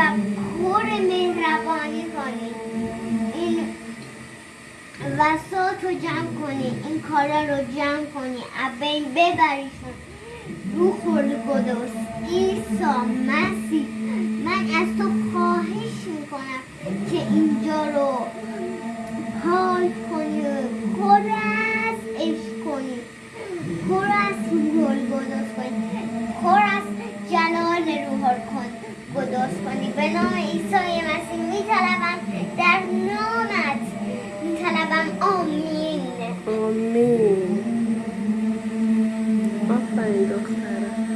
و پر مهربانی کنید این وسط رو جمع کنی این کارا رو جمع کنی، ابین ببریشون رو خورد قدس. ایسا مسیح. من از تو خواهش می‌کنم که اینجا رو پاک کنی. و القدس کنی به نام عیسی مسیح میطلبم در نامت میطلبم. آمین. آمین. آفرین دخترم.